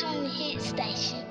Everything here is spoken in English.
Swing Hit Station.